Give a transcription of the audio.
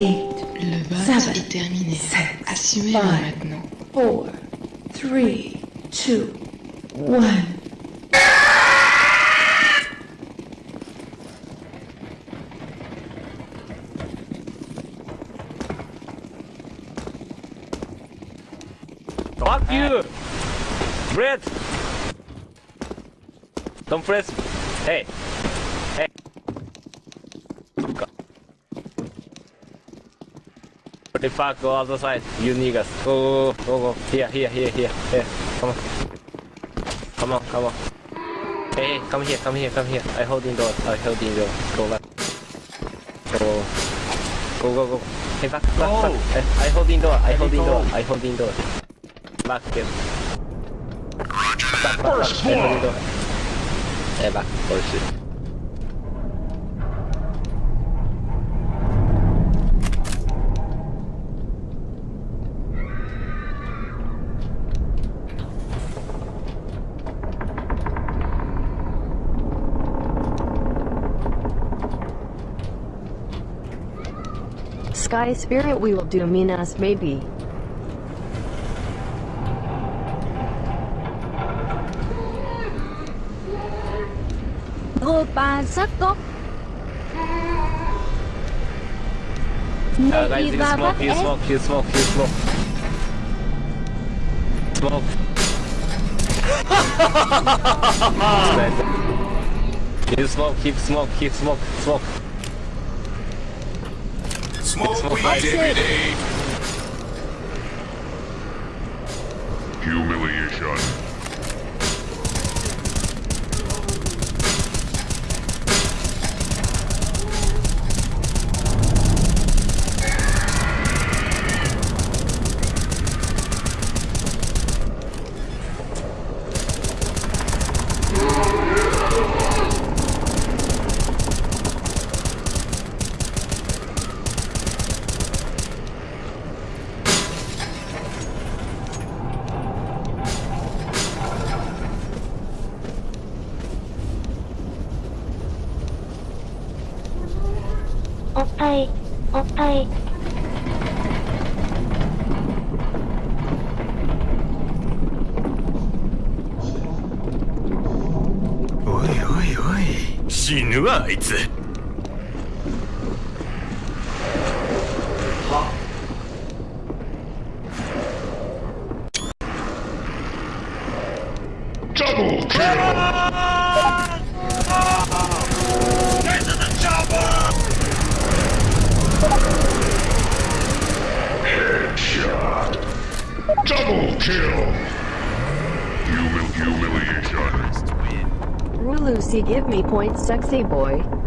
eight, Le vote Seven, est terminé. Assumez-le maintenant. four, three, two, one. Fuck you! Brett! Don't press. Hey! Hey! What the fuck? other side. you niggas. Go, go, go, go. Here, here, here, here, here. Come on. Come on, come on. Hey, hey, come here, come here, come here. I holding door. I holding door. Go back. Go. Go, go, go. Hey, back, back, back. I, I holding door. I holding door. I holding door. Back, get. Back, back, back. I holding door. Hey, back. Oh shit. Sky Spirit we will do Minas maybe. Opa sắc gốc Uh, guys, you Naghiva smoke, you smoke, you smoke, you smoke. Smoke. you smoke, keep smoke, keep smoke, smoke. Smoke weed That's every it. day. Humiliation. おっぱい、おっぱい。おいおいおい、死ぬわあいつ。Double ー kill. Humil humiliation. Rulusi give me points sexy boy.